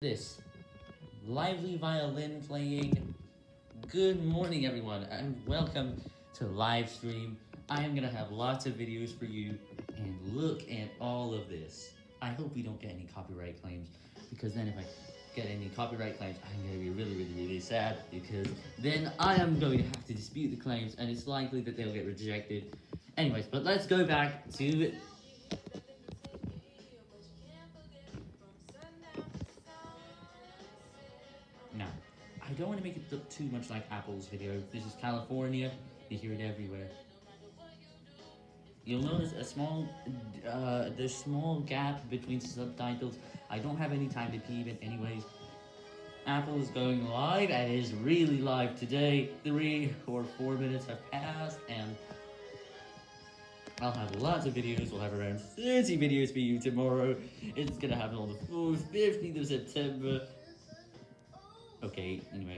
this lively violin playing. Good morning, everyone, and welcome to live stream. I am gonna have lots of videos for you, and look at all of this. I hope we don't get any copyright claims, because then if I get any copyright claims, I'm gonna be really, really, really sad, because then I am going to have to dispute the claims, and it's likely that they'll get rejected. Anyways, but let's go back to Now, I don't want to make it look too much like Apple's video. This is California. You hear it everywhere. You'll notice a small, uh, the small gap between subtitles. I don't have any time to pee, but anyways. Apple is going live, and is really live today. Three or four minutes have passed, and I'll have lots of videos. We'll have around 30 videos for you tomorrow. It's gonna happen on the 4th, 15th of September. Okay, anyway.